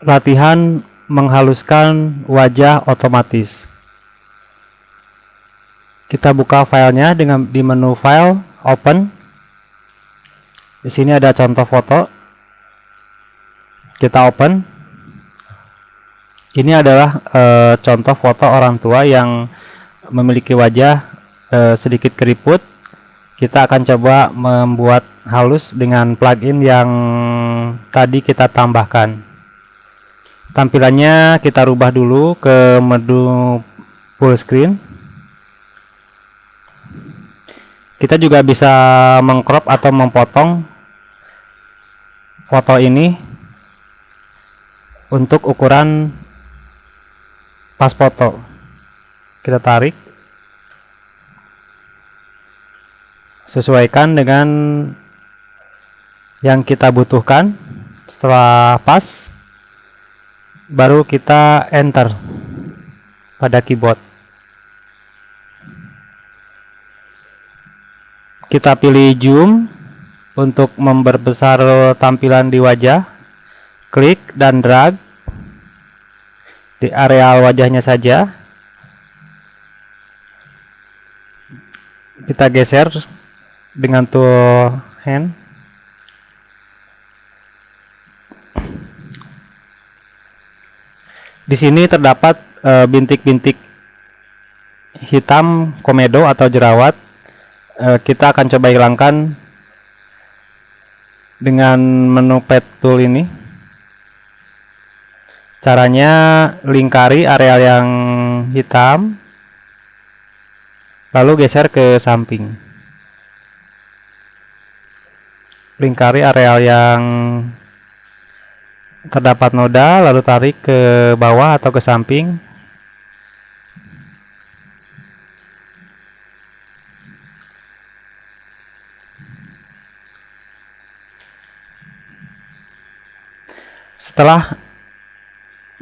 latihan menghaluskan wajah otomatis. Kita buka filenya dengan di menu file, open. Di sini ada contoh foto. Kita open. Ini adalah e, contoh foto orang tua yang memiliki wajah e, sedikit keriput. Kita akan coba membuat halus dengan plugin yang tadi kita tambahkan tampilannya kita rubah dulu ke menu full screen. Kita juga bisa mengcrop atau memotong foto ini untuk ukuran pas foto. Kita tarik. Sesuaikan dengan yang kita butuhkan setelah pas baru kita enter pada keyboard. Kita pilih zoom untuk memperbesar tampilan di wajah. Klik dan drag di areal wajahnya saja. Kita geser dengan tool hand Di sini terdapat eh, bintik-bintik uh, hitam komedo atau jerawat. Uh, kita akan coba hilangkan dengan menu pet tool ini. Caranya lingkari area yang hitam, lalu geser ke samping. Lingkari area yang terdapat noda lalu tarik ke bawah atau ke samping. Setelah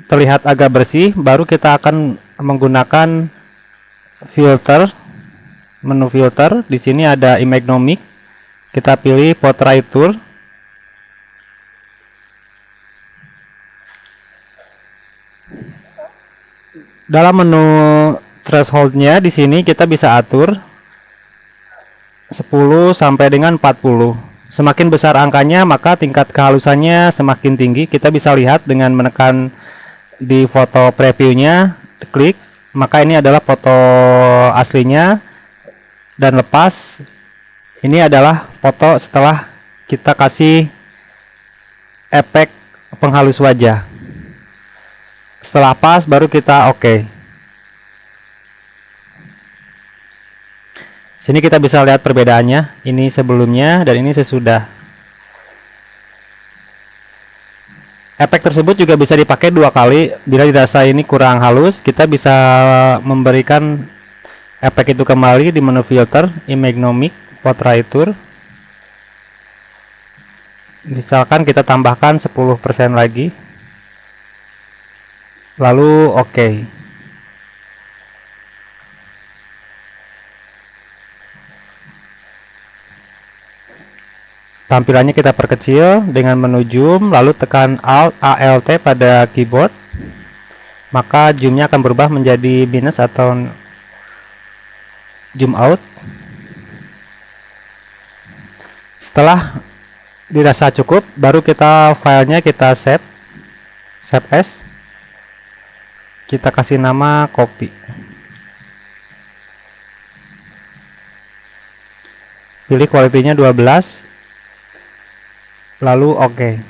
terlihat agak bersih baru kita akan menggunakan filter menu filter. Di sini ada image nomic kita pilih portrait tool dalam menu thresholdnya di sini kita bisa atur 10 sampai dengan 40 semakin besar angkanya maka tingkat kehalusannya semakin tinggi. Kita bisa lihat dengan menekan di foto previewnya klik. Maka ini adalah foto aslinya. Dan lepas ini adalah foto setelah kita kasih efek penghalus wajah setelah pas baru kita oke. Okay. sini kita bisa lihat perbedaannya. Ini sebelumnya dan ini sesudah. Efek tersebut juga bisa dipakai dua kali. Bila dirasa ini kurang halus kita bisa memberikan efek itu kembali di menu filter imagnomic portraiture misalkan kita tambahkan 10% lagi lalu oke. Okay. tampilannya kita perkecil dengan menu zoom lalu tekan alt alt pada keyboard. Maka zoomnya akan berubah menjadi minus atau zoom out. Setelah dirasa cukup baru kita filenya kita save save as kita kasih nama kopi pilih kualitinya 12 lalu oke okay.